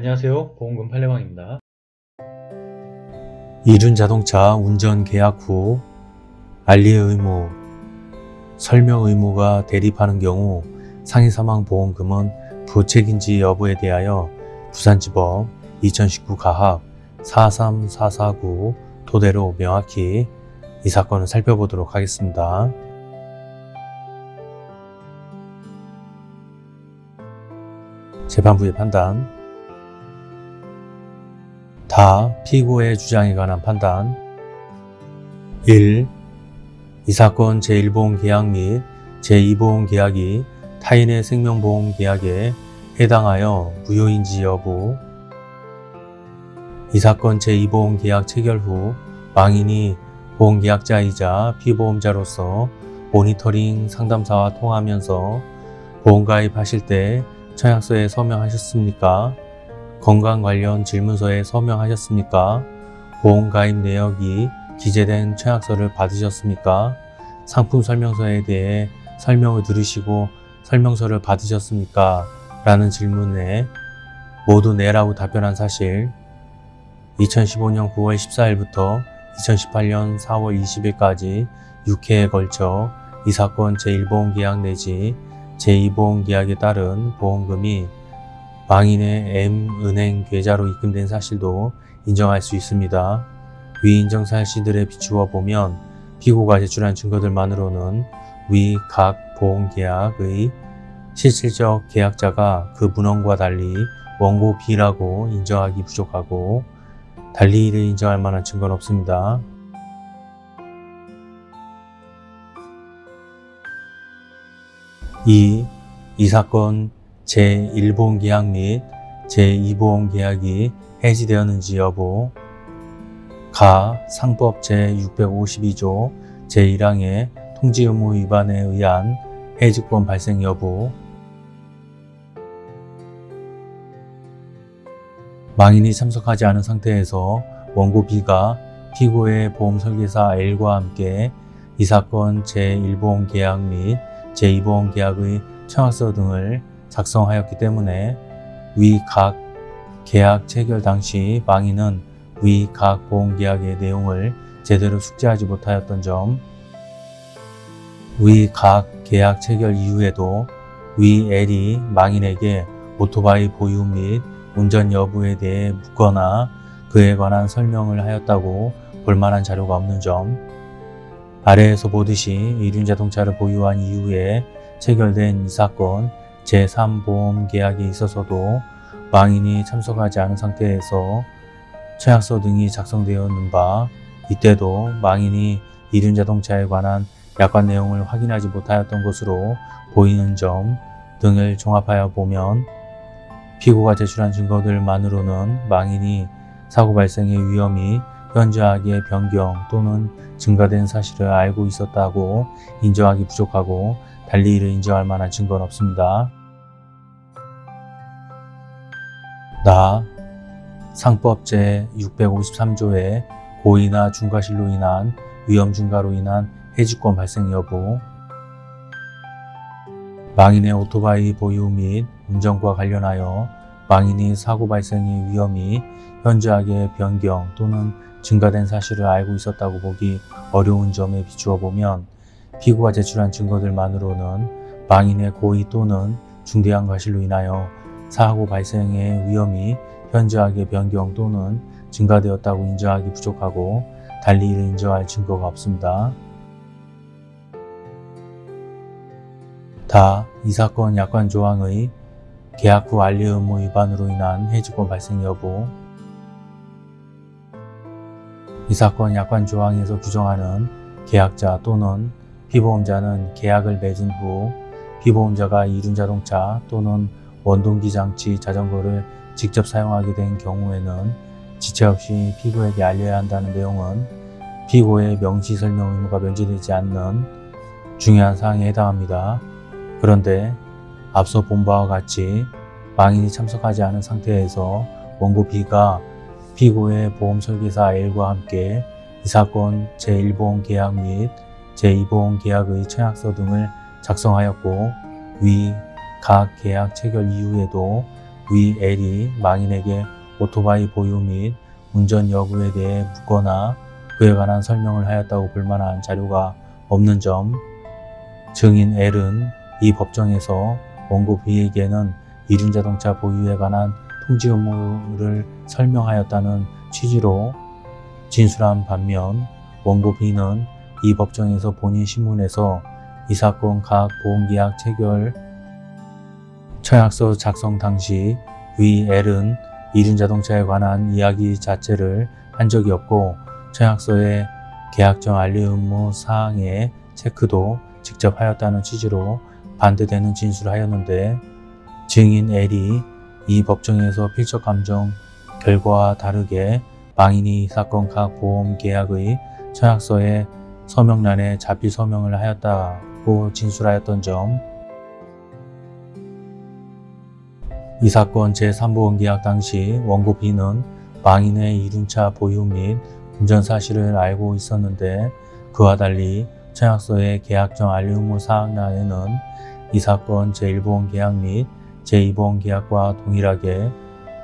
안녕하세요 보험금 팔례방입니다. 이륜자동차 운전 계약 후 알리 의무, 설명 의무가 대립하는 경우 상해사망보험금은 부책인지 여부에 대하여 부산지법 2019 가합 43449 토대로 명확히 이 사건을 살펴보도록 하겠습니다. 재판부의 판단 다 피고의 주장에 관한 판단 1. 이 사건 제1보험 계약 및 제2보험 계약이 타인의 생명보험 계약에 해당하여 무효인지 여부 이 사건 제2보험 계약 체결 후 망인이 보험계약자이자 피보험자로서 모니터링 상담사와 통화하면서 보험가입하실 때 청약서에 서명하셨습니까? 건강 관련 질문서에 서명하셨습니까? 보험가입 내역이 기재된 청약서를 받으셨습니까? 상품 설명서에 대해 설명을 들으시고 설명서를 받으셨습니까? 라는 질문에 모두 네라고 답변한 사실 2015년 9월 14일부터 2018년 4월 20일까지 6회에 걸쳐 이 사건 제1보험 계약 내지 제2보험 계약에 따른 보험금이 망인의 M은행 계좌로 입금된 사실도 인정할 수 있습니다. 위 인정 사실들에 비추어 보면 피고가 제출한 증거들만으로는 위 각 보험 계약의 실질적 계약자가 그 문헌과 달리 원고 B라고 인정하기 부족하고 달리 이를 인정할 만한 증거는 없습니다. 이, 이 사건 제1보험 계약 및 제2보험 계약이 해지되었는지 여부. 가 상법 제652조 제1항의 통지 의무 위반에 의한 해지권 발생 여부. 망인이 참석하지 않은 상태에서 원고 B가 피고의 보험설계사 L과 함께 이 사건 제1보험 계약 및 제2보험 계약의 청약서 등을 작성하였기 때문에 위각 계약 체결 당시 망인은 위각 보험계약의 내용을 제대로 숙지하지 못하였던 점, 위각 계약 체결 이후에도 위 L이 망인에게 오토바이 보유 및 운전 여부에 대해 묻거나 그에 관한 설명을 하였다고 볼만한 자료가 없는 점, 아래에서 보듯이 이륜자동차를 보유한 이후에 체결된 이 사건 제3보험 계약에 있어서도 망인이 참석하지 않은 상태에서 청약서 등이 작성되었는 바 이때도 망인이 이륜자동차에 관한 약관 내용을 확인하지 못하였던 것으로 보이는 점 등을 종합하여 보면 피고가 제출한 증거들만으로는 망인이 사고 발생의 위험이 현저하게 변경 또는 증가된 사실을 알고 있었다고 인정하기 부족하고 달리 이를 인정할 만한 증거는 없습니다. 나 상법 제 653조의 고의나 중과실로 인한 위험 증가로 인한 해지권 발생 여부 망인의 오토바이 보유 및 운전과 관련하여 망인이 사고 발생의 위험이 현저하게 변경 또는 증가된 사실을 알고 있었다고 보기 어려운 점에 비추어 보면 피고가 제출한 증거들만으로는 망인의 고의 또는 중대한 과실로 인하여 사고 발생의 위험이 현저하게 변경 또는 증가되었다고 인정하기 부족하고 달리 이를 인정할 증거가 없습니다. 다 이 사건 약관 조항의 계약 후 알리 의무 위반으로 인한 해지권 발생 여부 이 사건 약관 조항에서 규정하는 계약자 또는 피보험자는 계약을 맺은 후 피보험자가 이륜자동차 또는 원동기 장치 자전거를 직접 사용하게 된 경우에는 지체 없이 피고에게 알려야 한다는 내용은 피고의 명시 설명 의무가 면제되지 않는 중요한 사항에 해당합니다. 그런데 앞서 본 바와 같이 망인이 참석하지 않은 상태에서 원고 B가 피고의 보험설계사 L과 함께 이 사건 제1보험 계약 및 제2보험 계약의 청약서 등을 작성하였고 위 각 계약 체결 이후에도 위 L이 망인에게 오토바이 보유 및 운전 여부에 대해 묻거나 그에 관한 설명을 하였다고 볼 만한 자료가 없는 점, 증인 L은 이 법정에서 원고 B에게는 이륜자동차 보유에 관한 통지 의무를 설명하였다는 취지로 진술한 반면 원고 B는 이 법정에서 본인 신문에서 이 사건 각 보험계약 체결 처약서 작성 당시 위 L은 이륜자동차에 관한 이야기 자체를 한 적이 없고 처약서의 계약정 알리 의무 사항의 체크도 직접 하였다는 취지로 반대되는 진술을 하였는데 증인 L이 이 법정에서 필적 감정 결과와 다르게 망인이 이 사건 각 보험 계약의 처약서의 서명란에 자필 서명을 하였다고 진술하였던 점, 이 사건 제3보험계약 당시 원고 B는 망인의 이륜차 보유 및 운전 사실을 알고 있었는데 그와 달리 청약서의 계약정 알리 의무 사항란에는 이 사건 제1보험계약 및 제2보험계약과 동일하게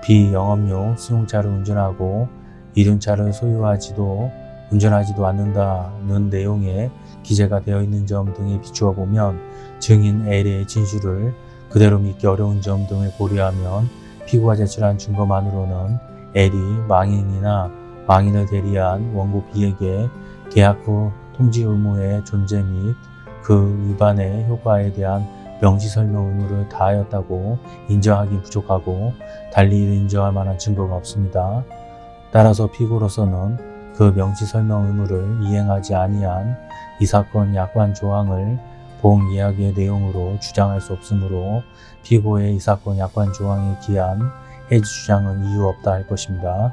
비영업용 승용차를 운전하고 이륜차를 소유하지도 운전하지도 않는다는 내용의 기재가 되어 있는 점 등에 비추어 보면 증인 L의 진술을 그대로 믿기 어려운 점 등을 고려하면 피고가 제출한 증거만으로는 L이 망인이나 망인을 대리한 원고 B에게 계약 후 통지 의무의 존재 및 그 위반의 효과에 대한 명시 설명 의무를 다하였다고 인정하기 부족하고 달리 인정할 만한 증거가 없습니다. 따라서 피고로서는 그 명시 설명 의무를 이행하지 아니한 이 사건 약관 조항을 보험 계약의 내용으로 주장할 수 없으므로 피고의 이 사건 약관 조항에 기한 해지 주장은 이유 없다 할 것입니다.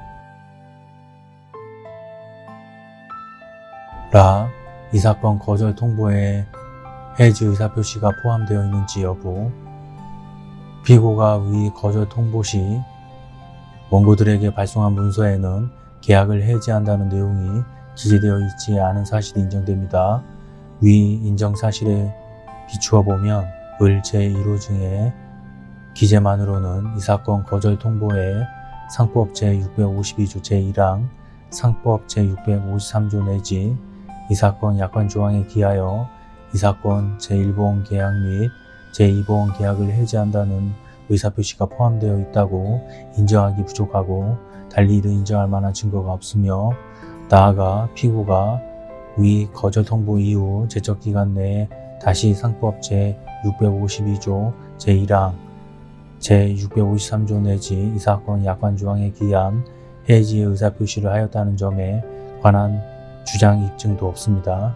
라, 이 사건 거절 통보에 해지 의사 표시가 포함되어 있는지 여부, 피고가 위 거절 통보 시 원고들에게 발송한 문서에는 계약을 해지한다는 내용이 기재되어 있지 않은 사실이 인정됩니다. 위 인정 사실에 비추어 보면 을 제1호 중에 기재만으로는 이 사건 거절 통보에 상법 제652조 제1항, 상법 제653조 내지 이 사건 약관 조항에 기하여 이 사건 제1보험 계약 및 제2보험 계약을 해지한다는 의사표시가 포함되어 있다고 인정하기 부족하고 달리 이를 인정할 만한 증거가 없으며 나아가 피고가 위 거절 통보 이후 제적 기간 내에 다시 상법 제 652조 제1항 제653조 내지 이 사건 약관 조항에 기한 해지의 의사표시를 하였다는 점에 관한 주장 입증도 없습니다.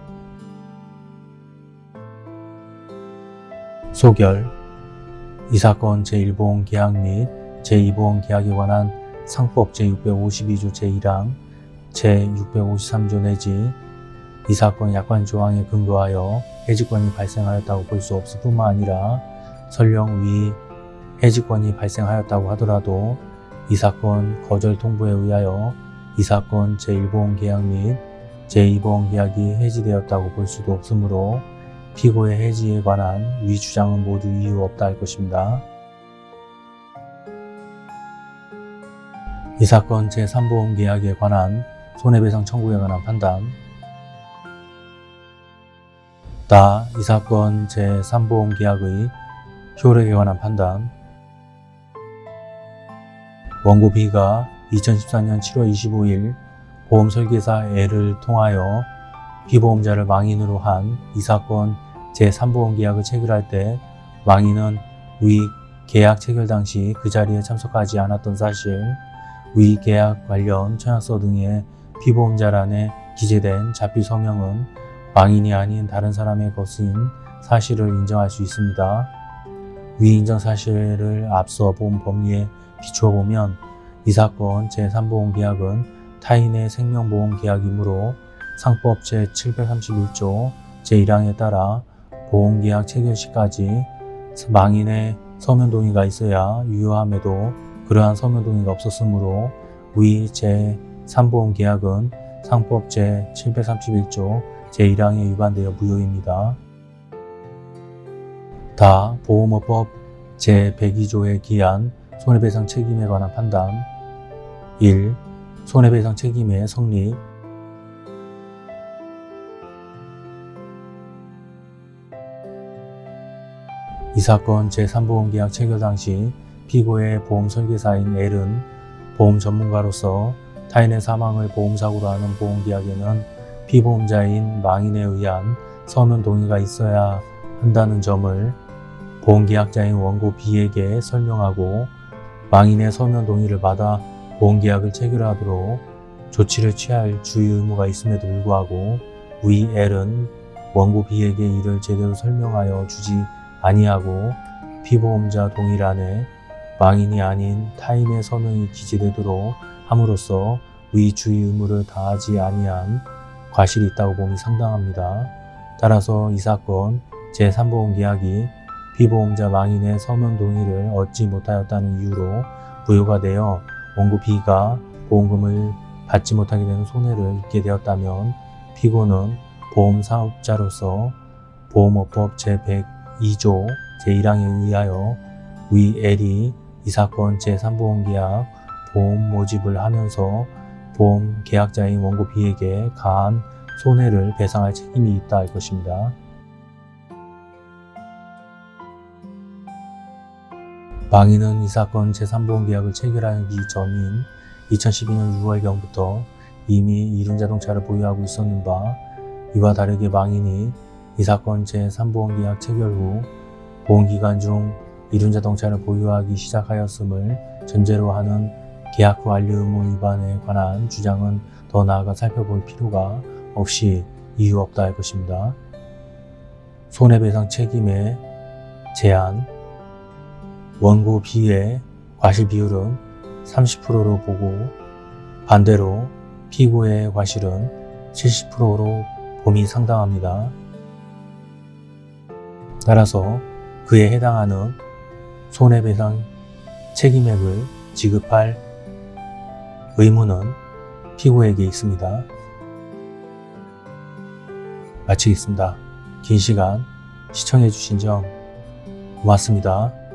소결 이 사건 제1보험 계약 및 제2보험 계약에 관한 상법 제652조 제1항 제653조 내지 이 사건 약관 조항에 근거하여 해지권이 발생하였다고 볼 수 없을 뿐만 아니라 설령 위 해지권이 발생하였다고 하더라도 이 사건 거절 통보에 의하여 이 사건 제1보험 계약 및 제2보험 계약이 해지되었다고 볼 수도 없으므로 피고의 해지에 관한 위 주장은 모두 이유 없다 할 것입니다. 이 사건 제3보험 계약에 관한 손해배상 청구에 관한 판단. 다 이 사건 제3보험 계약의 효력에 관한 판단. 원고 B가 2014년 7월 25일 보험 설계사 L을 통하여 피보험자를 망인으로 한 이 사건 제3보험 계약을 체결할 때 망인은 위 계약 체결 당시 그 자리에 참석하지 않았던 사실, 위 계약 관련 청약서 등의 피보험자란에 기재된 자필 서명은 망인이 아닌 다른 사람의 것인 사실을 인정할 수 있습니다. 위 인정 사실을 앞서 본 법리에 비추어 보면 이 사건 제3보험 계약은 타인의 생명보험 계약이므로 상법 제731조 제1항에 따라 보험계약 체결 시까지 망인의 서면 동의가 있어야 유효함에도 그러한 서면 동의가 없었으므로 위 제3보험 계약은 상법 제731조 제1항에 위반되어 무효입니다. 다 보험업법 제102조에 기한 손해배상 책임에 관한 판단 1. 손해배상 책임의 성립 이 사건 제3보험계약 체결 당시 피고의 보험 설계사인 L은 보험 전문가로서 타인의 사망을 보험사고로 하는 보험계약에는 피보험자인 망인에 의한 서면 동의가 있어야 한다는 점을 보험계약자인 원고 B에게 설명하고 망인의 서면 동의를 받아 보험계약을 체결하도록 조치를 취할 주의 의무가 있음에도 불구하고 위 L은 원고 B에게 이를 제대로 설명하여 주지 아니하고 피보험자 동의란에 망인이 아닌 타인의 서명이 기재되도록 함으로써 위 주의 의무를 다하지 아니한 과실이 있다고 봄이 상당합니다. 따라서 이 사건 제3보험계약이 피보험자 망인의 서면 동의를 얻지 못하였다는 이유로 부여가 되어 원고 B가 보험금을 받지 못하게 되는 손해를 입게 되었다면 피고는 보험사업자로서 보험업법 제102조 제1항에 의하여 위 L이 이 사건 제3보험계약 보험 모집을 하면서 보험 계약자인 원고 B에게 가한 손해를 배상할 책임이 있다 할 것입니다. 망인은 이 사건 제3보험계약을 체결하기 전인 2012년 6월경부터 이미 이륜자동차를 보유하고 있었는 바 이와 다르게 망인이 이 사건 제3보험계약 체결 후 보험기간 중 이륜 자동차를 보유하기 시작하였음을 전제로 하는 계약 후 완료 의무 위반에 관한 주장은 더 나아가 살펴볼 필요가 없이 이유 없다 할 것입니다. 손해배상 책임의 제한 원고 B의 과실 비율은 30%로 보고 반대로 피고의 과실은 70%로 봄이 상당합니다. 따라서 그에 해당하는 손해배상 책임액을 지급할 의무는 피고에게 있습니다. 마치겠습니다. 긴 시간 시청해주신 점 고맙습니다.